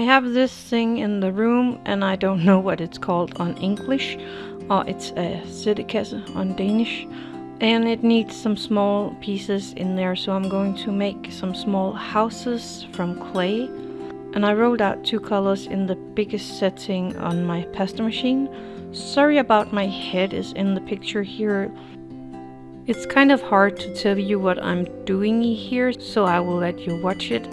have this thing in the room and I don't know what it's called on English. Uh, it's a sættekasse on Danish. And it needs some small pieces in there, so I'm going to make some small houses from clay. And I rolled out two colors in the biggest setting on my pasta machine. Sorry about my head is in the picture here. It's kind of hard to tell you what I'm doing here, so I will let you watch it.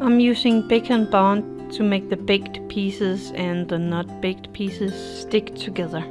I'm using Bake and Bond to make the baked pieces and the not baked pieces stick together.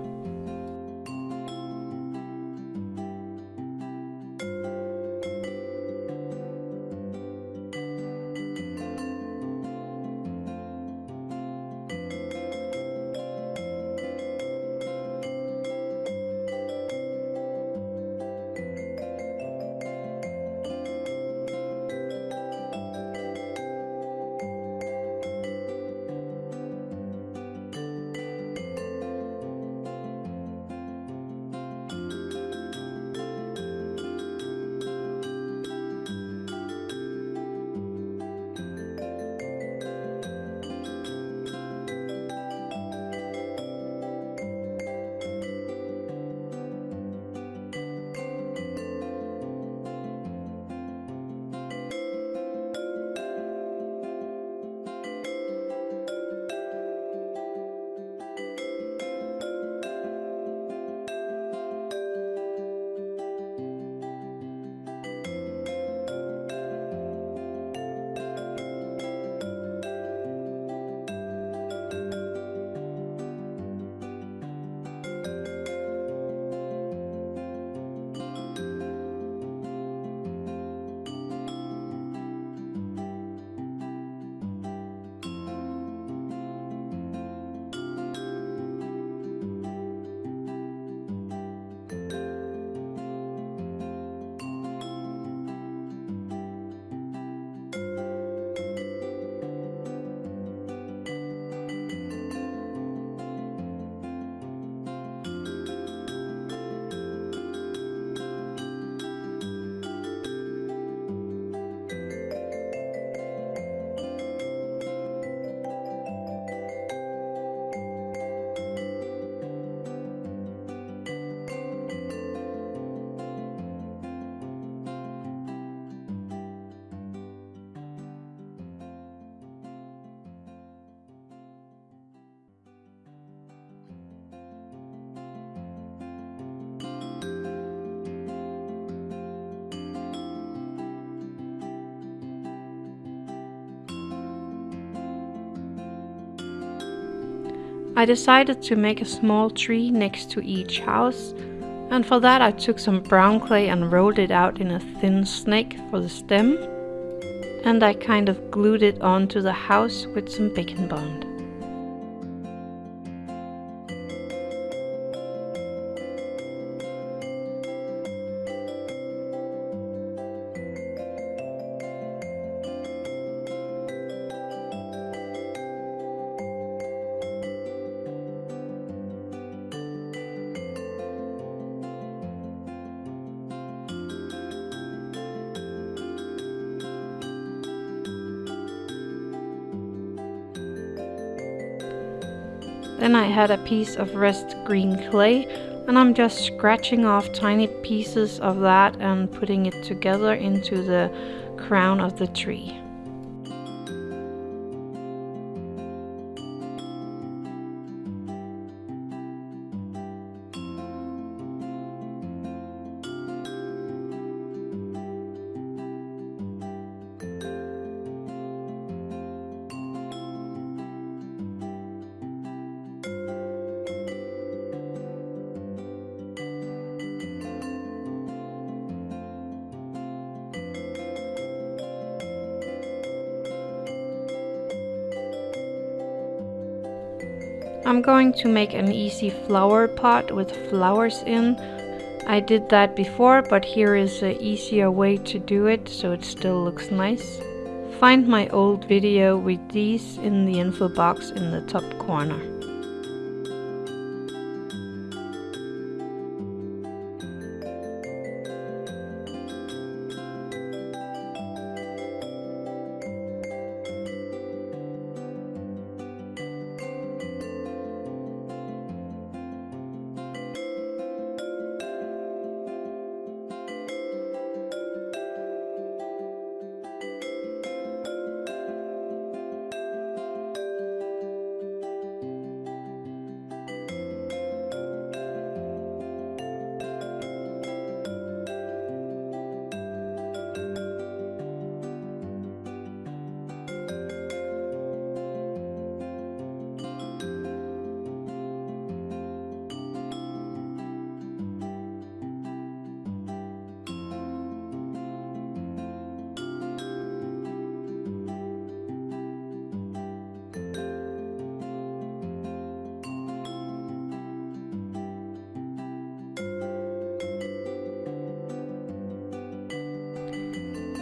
I decided to make a small tree next to each house and for that I took some brown clay and rolled it out in a thin snake for the stem and I kind of glued it onto the house with some Bake and Bond. Then I had a piece of rest green clay and I'm just scratching off tiny pieces of that and putting it together into the crown of the tree. I'm going to make an easy flower pot with flowers in. I did that before, but here is an easier way to do it so it still looks nice. Find my old video with these in the info box in the top corner.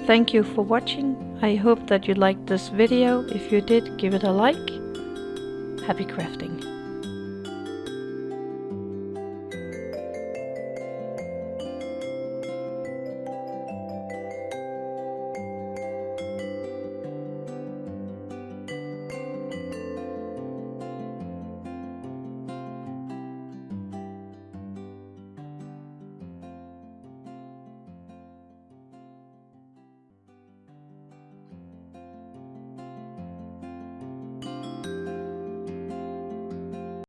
Thank you for watching. I hope that you liked this video. If you did, give it a like. Happy crafting.